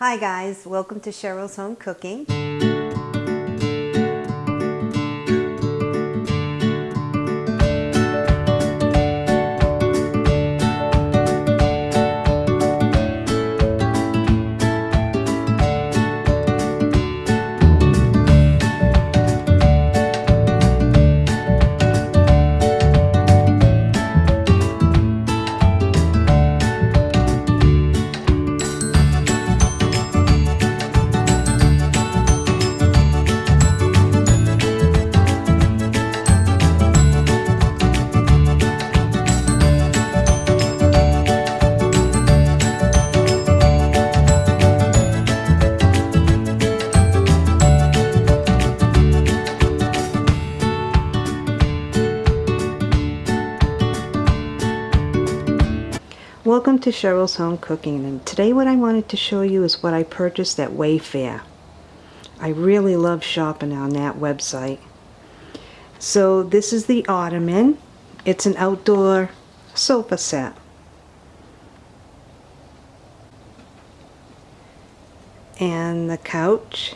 Hi guys, welcome to Cheryl's Home Cooking. Welcome to Cheryl's Home Cooking and today what I wanted to show you is what I purchased at Wayfair. I really love shopping on that website. So this is the ottoman. It's an outdoor sofa set. And the couch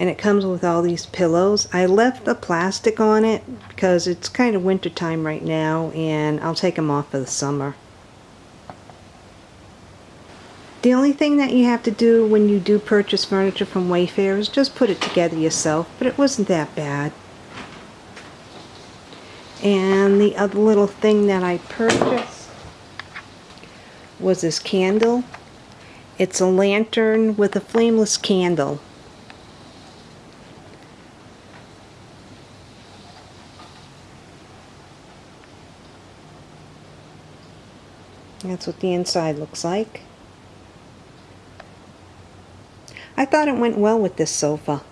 and it comes with all these pillows. I left the plastic on it because it's kind of winter time right now and I'll take them off for the summer. The only thing that you have to do when you do purchase furniture from Wayfair is just put it together yourself, but it wasn't that bad. And the other little thing that I purchased was this candle. It's a lantern with a flameless candle. That's what the inside looks like. I thought it went well with this sofa.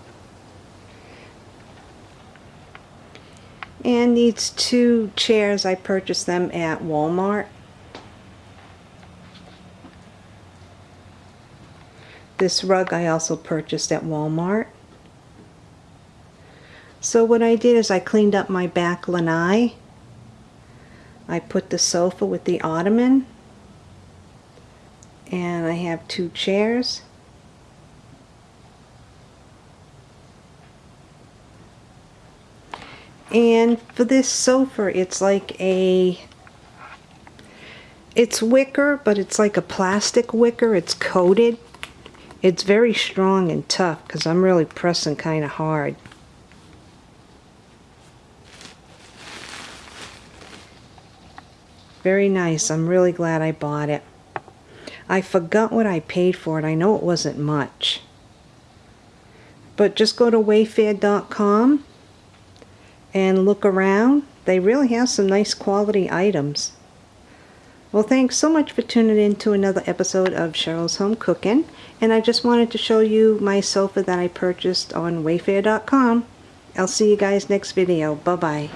And these two chairs, I purchased them at Walmart. This rug I also purchased at Walmart. So what I did is I cleaned up my back lanai. I put the sofa with the ottoman and I have two chairs. And for this sofa it's like a it's wicker but it's like a plastic wicker. It's coated. It's very strong and tough because I'm really pressing kind of hard. Very nice. I'm really glad I bought it I forgot what I paid for it. I know it wasn't much. But just go to wayfair.com and look around. They really have some nice quality items. Well, thanks so much for tuning in to another episode of Cheryl's Home Cooking. And I just wanted to show you my sofa that I purchased on wayfair.com. I'll see you guys next video. Bye-bye.